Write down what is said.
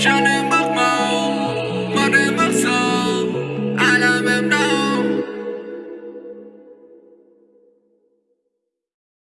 shining